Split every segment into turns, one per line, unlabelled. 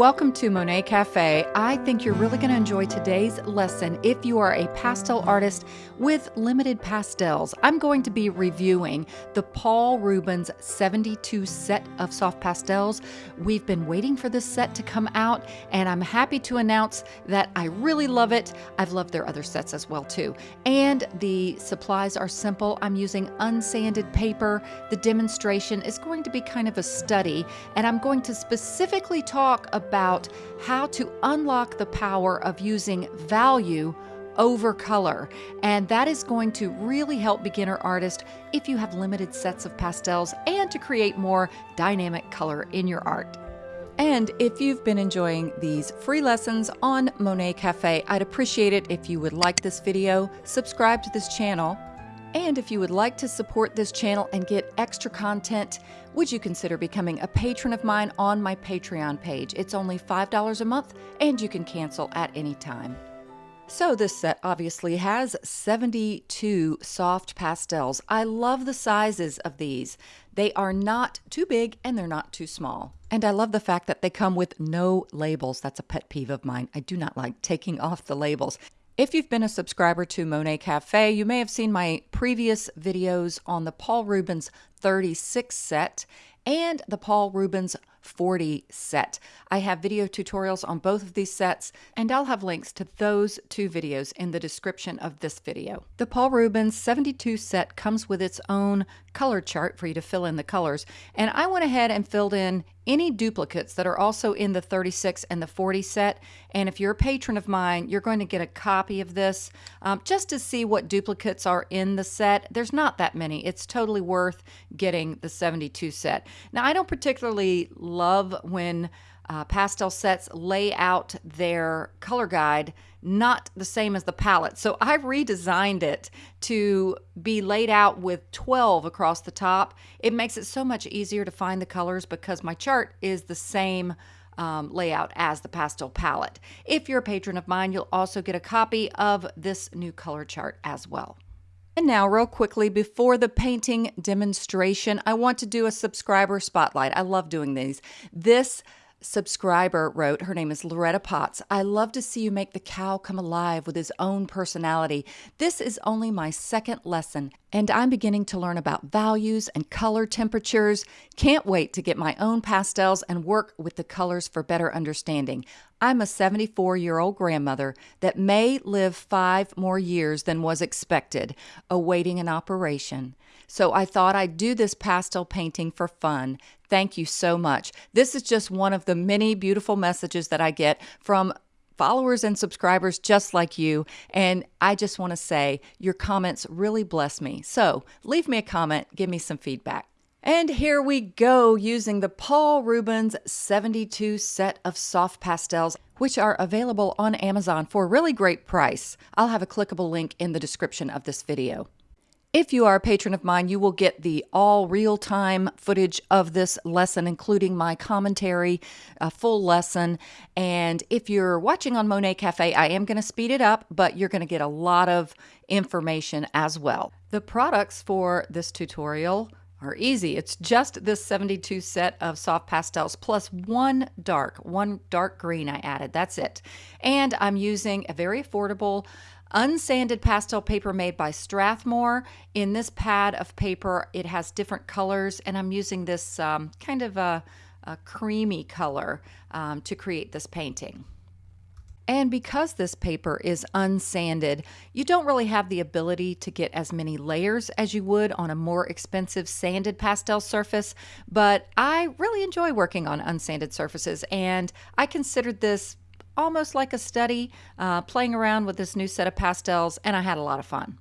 Welcome to Monet Cafe. I think you're really going to enjoy today's lesson if you are a pastel artist with limited pastels. I'm going to be reviewing the Paul Rubens 72 set of soft pastels. We've been waiting for this set to come out, and I'm happy to announce that I really love it. I've loved their other sets as well too. And the supplies are simple. I'm using unsanded paper. The demonstration is going to be kind of a study, and I'm going to specifically talk about how to unlock the power of using value over color. And that is going to really help beginner artists if you have limited sets of pastels and to create more dynamic color in your art. And if you've been enjoying these free lessons on Monet Cafe, I'd appreciate it if you would like this video, subscribe to this channel, and if you would like to support this channel and get extra content, would you consider becoming a patron of mine on my Patreon page? It's only $5 a month and you can cancel at any time. So this set obviously has 72 soft pastels. I love the sizes of these. They are not too big and they're not too small. And I love the fact that they come with no labels. That's a pet peeve of mine. I do not like taking off the labels. If you've been a subscriber to Monet Cafe, you may have seen my previous videos on the Paul Rubens 36 set and the Paul Rubens 40 set. I have video tutorials on both of these sets, and I'll have links to those two videos in the description of this video. The Paul Rubens 72 set comes with its own color chart for you to fill in the colors, and I went ahead and filled in any duplicates that are also in the 36 and the 40 set. And if you're a patron of mine, you're going to get a copy of this um, just to see what duplicates are in the set. There's not that many. It's totally worth getting the 72 set. Now, I don't particularly love when uh, pastel sets lay out their color guide not the same as the palette. So I redesigned it to be laid out with 12 across the top. It makes it so much easier to find the colors because my chart is the same um, layout as the pastel palette. If you're a patron of mine, you'll also get a copy of this new color chart as well. And now, real quickly, before the painting demonstration, I want to do a subscriber spotlight. I love doing these. This subscriber wrote, her name is Loretta Potts. I love to see you make the cow come alive with his own personality. This is only my second lesson, and I'm beginning to learn about values and color temperatures. Can't wait to get my own pastels and work with the colors for better understanding. I'm a 74 year old grandmother that may live five more years than was expected, awaiting an operation. So I thought I'd do this pastel painting for fun. Thank you so much. This is just one of the many beautiful messages that I get from followers and subscribers just like you. And I just want to say your comments really bless me. So leave me a comment, give me some feedback. And here we go using the Paul Rubens 72 set of soft pastels, which are available on Amazon for a really great price. I'll have a clickable link in the description of this video. If you are a patron of mine, you will get the all real time footage of this lesson, including my commentary, a full lesson. And if you're watching on Monet Cafe, I am going to speed it up, but you're going to get a lot of information as well. The products for this tutorial are easy. It's just this 72 set of soft pastels plus one dark, one dark green I added. That's it. And I'm using a very affordable unsanded pastel paper made by Strathmore. In this pad of paper, it has different colors, and I'm using this um, kind of a, a creamy color um, to create this painting. And because this paper is unsanded, you don't really have the ability to get as many layers as you would on a more expensive sanded pastel surface, but I really enjoy working on unsanded surfaces and I considered this almost like a study, uh, playing around with this new set of pastels, and I had a lot of fun.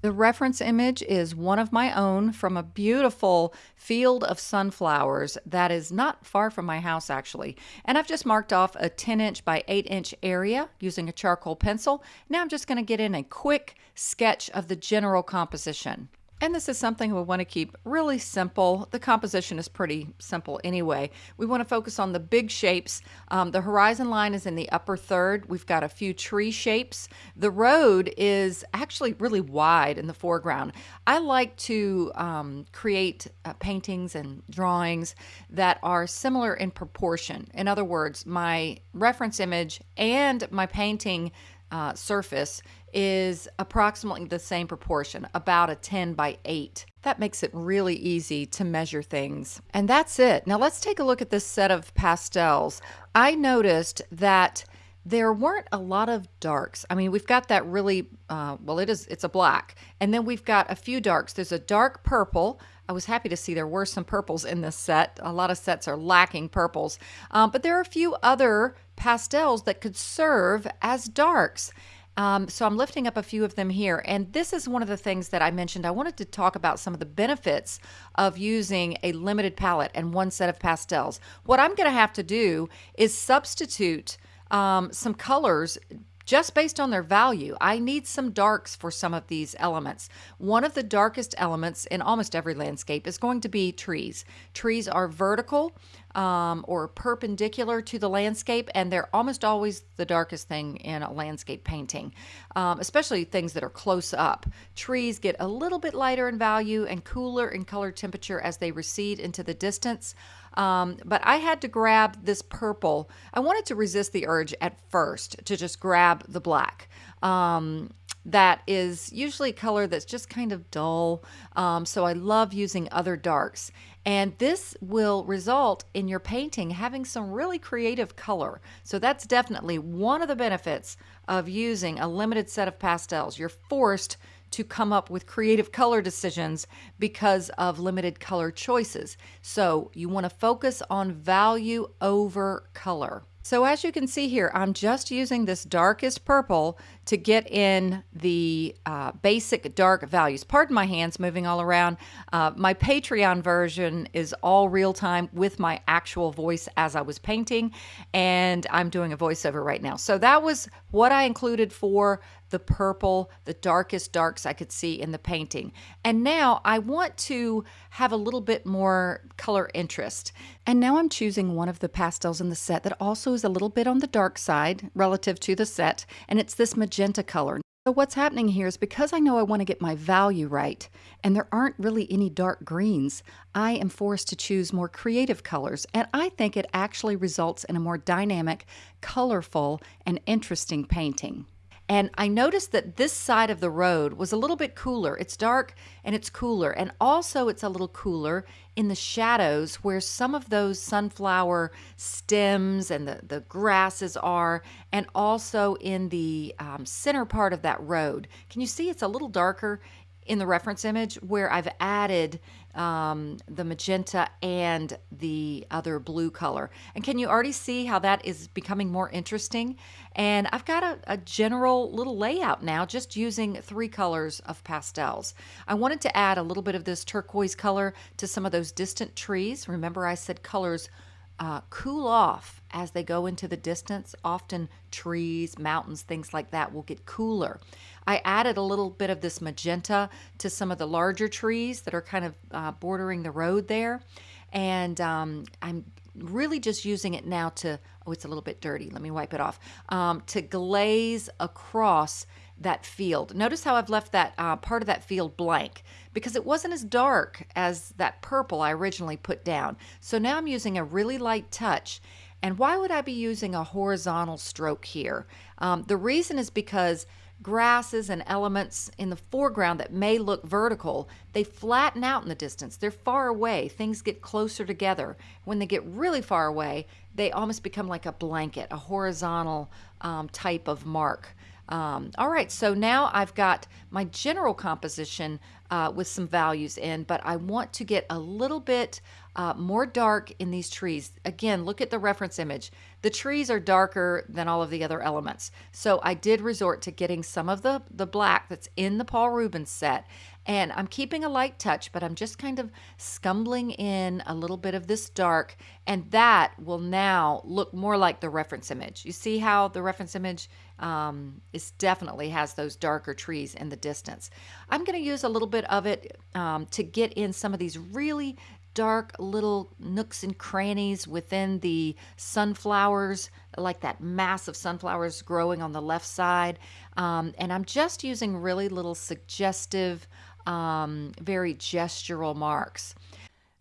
The reference image is one of my own from a beautiful field of sunflowers that is not far from my house, actually. And I've just marked off a 10 inch by 8 inch area using a charcoal pencil. Now I'm just going to get in a quick sketch of the general composition. And this is something we want to keep really simple. The composition is pretty simple anyway. We want to focus on the big shapes. Um, the horizon line is in the upper third. We've got a few tree shapes. The road is actually really wide in the foreground. I like to um, create uh, paintings and drawings that are similar in proportion. In other words, my reference image and my painting uh, surface is approximately the same proportion, about a 10 by 8. That makes it really easy to measure things. And that's it. Now let's take a look at this set of pastels. I noticed that there weren't a lot of darks. I mean, we've got that really, uh, well, it is, it's a black. And then we've got a few darks. There's a dark purple. I was happy to see there were some purples in this set. A lot of sets are lacking purples. Um, but there are a few other pastels that could serve as darks. Um, so I'm lifting up a few of them here. And this is one of the things that I mentioned. I wanted to talk about some of the benefits of using a limited palette and one set of pastels. What I'm going to have to do is substitute um, some colors just based on their value. I need some darks for some of these elements. One of the darkest elements in almost every landscape is going to be trees. Trees are vertical um, or perpendicular to the landscape, and they're almost always the darkest thing in a landscape painting, um, especially things that are close up. Trees get a little bit lighter in value and cooler in color temperature as they recede into the distance. Um, but I had to grab this purple. I wanted to resist the urge at first to just grab the black. Um, that is usually a color that's just kind of dull. Um, so I love using other darks. And this will result in your painting having some really creative color. So that's definitely one of the benefits of using a limited set of pastels. You're forced to come up with creative color decisions because of limited color choices. So you want to focus on value over color. So as you can see here, I'm just using this darkest purple to get in the uh, basic dark values. Pardon my hands moving all around. Uh, my Patreon version is all real time with my actual voice as I was painting, and I'm doing a voiceover right now. So that was what I included for the purple, the darkest darks I could see in the painting. And now I want to have a little bit more color interest. And now I'm choosing one of the pastels in the set that also is a little bit on the dark side relative to the set, and it's this magenta color. So what's happening here is because I know I want to get my value right, and there aren't really any dark greens, I am forced to choose more creative colors, and I think it actually results in a more dynamic, colorful, and interesting painting. And I noticed that this side of the road was a little bit cooler. It's dark and it's cooler. And also, it's a little cooler in the shadows where some of those sunflower stems and the, the grasses are, and also in the um, center part of that road. Can you see it's a little darker in the reference image where I've added um, the magenta and the other blue color. And can you already see how that is becoming more interesting? And I've got a, a general little layout now just using three colors of pastels. I wanted to add a little bit of this turquoise color to some of those distant trees. Remember I said colors uh, cool off as they go into the distance. Often trees, mountains, things like that will get cooler. I added a little bit of this magenta to some of the larger trees that are kind of uh, bordering the road there. And um, I'm really just using it now to, oh, it's a little bit dirty. Let me wipe it off. Um, to glaze across that field. Notice how I've left that uh, part of that field blank because it wasn't as dark as that purple I originally put down. So now I'm using a really light touch. And why would I be using a horizontal stroke here? Um, the reason is because grasses and elements in the foreground that may look vertical, they flatten out in the distance. They're far away. Things get closer together. When they get really far away, they almost become like a blanket, a horizontal um, type of mark. Um, all right, so now I've got my general composition uh, with some values in, but I want to get a little bit uh, more dark in these trees. Again, look at the reference image. The trees are darker than all of the other elements. So I did resort to getting some of the, the black that's in the Paul Rubens set and I'm keeping a light touch, but I'm just kind of scumbling in a little bit of this dark, and that will now look more like the reference image. You see how the reference image um, is definitely has those darker trees in the distance. I'm going to use a little bit bit of it um, to get in some of these really dark little nooks and crannies within the sunflowers, like that mass of sunflowers growing on the left side. Um, and I'm just using really little suggestive, um, very gestural marks.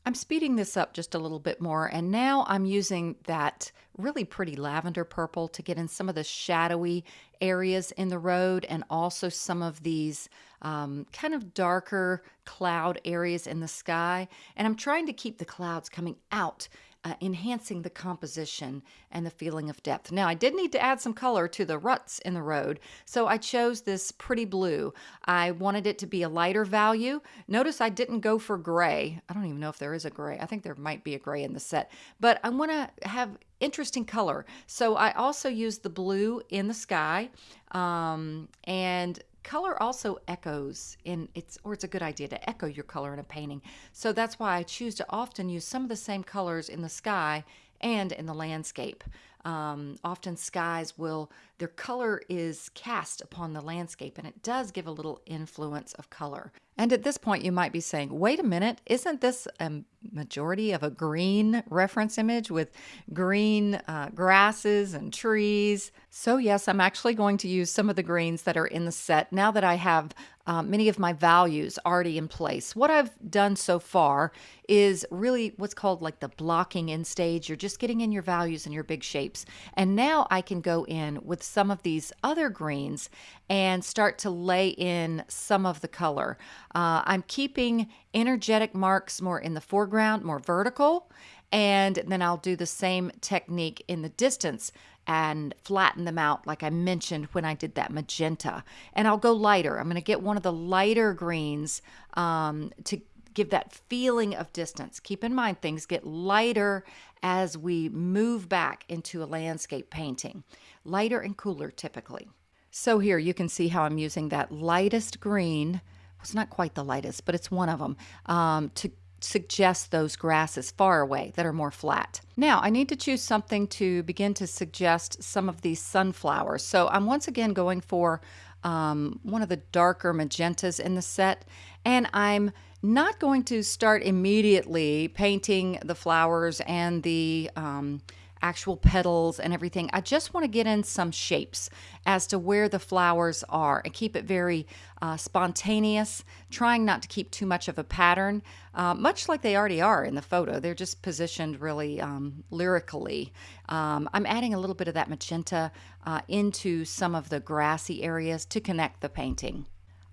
I'm speeding this up just a little bit more, and now I'm using that really pretty lavender purple to get in some of the shadowy areas in the road and also some of these um, kind of darker cloud areas in the sky. And I'm trying to keep the clouds coming out uh, enhancing the composition and the feeling of depth. Now, I did need to add some color to the ruts in the road, so I chose this pretty blue. I wanted it to be a lighter value. Notice I didn't go for gray. I don't even know if there is a gray. I think there might be a gray in the set, but I want to have interesting color. So I also used the blue in the sky um, and color also echoes in it's or it's a good idea to echo your color in a painting. So that's why i choose to often use some of the same colors in the sky and in the landscape um, often skies will their color is cast upon the landscape and it does give a little influence of color and at this point, you might be saying, wait a minute, isn't this a majority of a green reference image with green uh, grasses and trees? So, yes, I'm actually going to use some of the greens that are in the set now that I have uh, many of my values already in place. What I've done so far is really what's called like the blocking in stage. You're just getting in your values and your big And now I can go in with some of these other greens and start to lay in some of the color. Uh, I'm keeping energetic marks more in the foreground, more vertical, and then I'll do the same technique in the distance and flatten them out like I mentioned when I did that magenta. And I'll go lighter. I'm going to get one of the lighter greens um, to give that feeling of distance. Keep in mind, things get lighter as we move back into a landscape painting. Lighter and cooler typically. So here you can see how I'm using that lightest green. It's not quite the lightest, but it's one of them um, to suggest those grasses far away that are more flat. Now I need to choose something to begin to suggest some of these sunflowers. So I'm once again going for um, one of the darker magentas in the set and I'm not going to start immediately painting the flowers and the um, actual petals and everything. I just want to get in some shapes as to where the flowers are and keep it very uh, spontaneous, trying not to keep too much of a pattern, uh, much like they already are in the photo. They're just positioned really um, lyrically. Um, I'm adding a little bit of that magenta uh, into some of the grassy areas to connect the painting.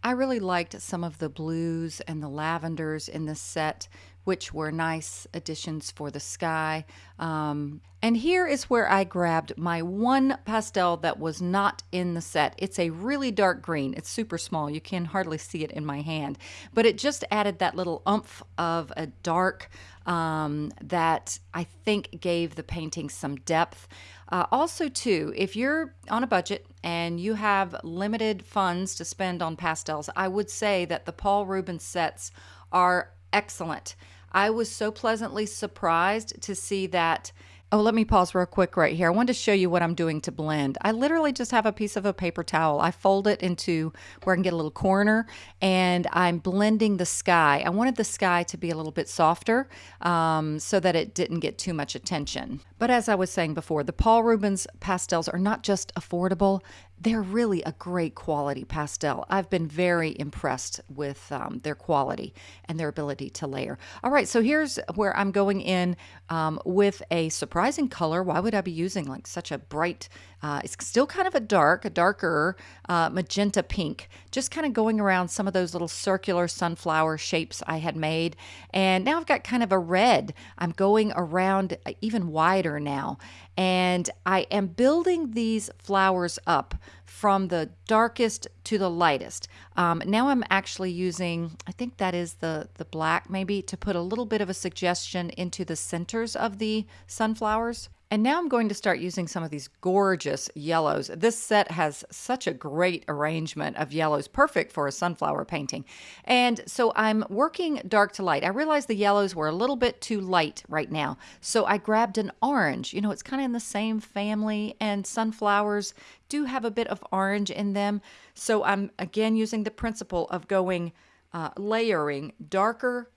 I really liked some of the blues and the lavenders in this set, which were nice additions for the sky. Um, and here is where I grabbed my one pastel that was not in the set. It's a really dark green. It's super small. You can hardly see it in my hand. But it just added that little umph of a dark um, that I think gave the painting some depth. Uh, also, too, if you're on a budget and you have limited funds to spend on pastels, I would say that the Paul Rubens sets are excellent. I was so pleasantly surprised to see that Oh, let me pause real quick right here. I wanted to show you what I'm doing to blend. I literally just have a piece of a paper towel. I fold it into where I can get a little corner and I'm blending the sky. I wanted the sky to be a little bit softer um, so that it didn't get too much attention. But as I was saying before, the Paul Rubens pastels are not just affordable, they're really a great quality pastel. I've been very impressed with um, their quality and their ability to layer. All right, so here's where I'm going in um, with a surprising color. Why would I be using like such a bright, uh, it's still kind of a dark, a darker uh, magenta pink, just kind of going around some of those little circular sunflower shapes I had made. And now I've got kind of a red. I'm going around uh, even wider now. And I am building these flowers up from the darkest to the lightest. Um, now I'm actually using, I think that is the, the black maybe, to put a little bit of a suggestion into the centers of the sunflowers. And now I'm going to start using some of these gorgeous yellows. This set has such a great arrangement of yellows, perfect for a sunflower painting. And so I'm working dark to light. I realized the yellows were a little bit too light right now. So I grabbed an orange. You know, it's kind of in the same family and sunflowers do have a bit of orange in them. So I'm again using the principle of going uh, layering darker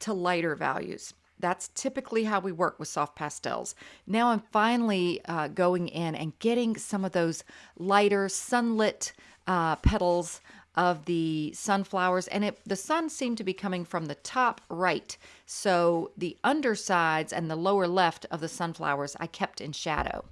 to lighter values. That's typically how we work with soft pastels. Now I'm finally uh, going in and getting some of those lighter sunlit uh, petals of the sunflowers and it the sun seemed to be coming from the top right so the undersides and the lower left of the sunflowers I kept in shadow.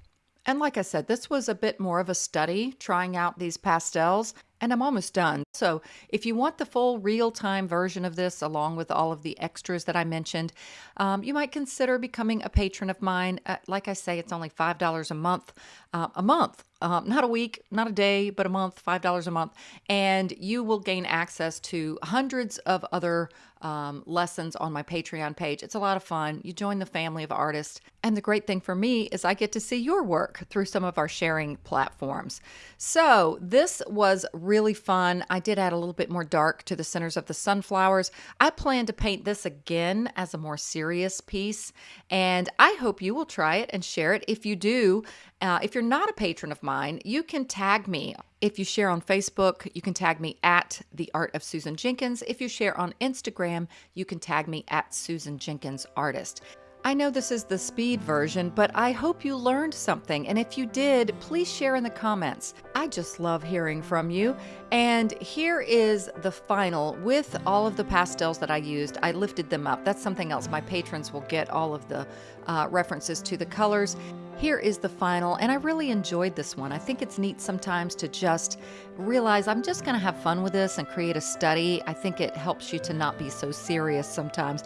And like I said, this was a bit more of a study trying out these pastels and I'm almost done. So, if you want the full real time version of this, along with all of the extras that I mentioned, um, you might consider becoming a patron of mine. Uh, like I say, it's only $5 a month, uh, a month, um, not a week, not a day, but a month, $5 a month. And you will gain access to hundreds of other um, lessons on my Patreon page. It's a lot of fun. You join the family of artists. And the great thing for me is I get to see your work through some of our sharing platforms. So, this was really fun. I did add a little bit more dark to the centers of the sunflowers. I plan to paint this again as a more serious piece, and I hope you will try it and share it. If you do, uh, if you're not a patron of mine, you can tag me. If you share on Facebook, you can tag me at The Art of Susan Jenkins. If you share on Instagram, you can tag me at Susan Jenkins Artist. I know this is the speed version, but I hope you learned something. And if you did, please share in the comments. I just love hearing from you. And here is the final with all of the pastels that I used. I lifted them up. That's something else. My patrons will get all of the uh, references to the colors. Here is the final, and I really enjoyed this one. I think it's neat sometimes to just realize I'm just going to have fun with this and create a study. I think it helps you to not be so serious sometimes.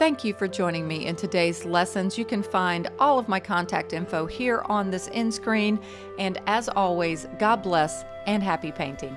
Thank you for joining me in today's lessons. You can find all of my contact info here on this end screen. And as always, God bless and happy painting.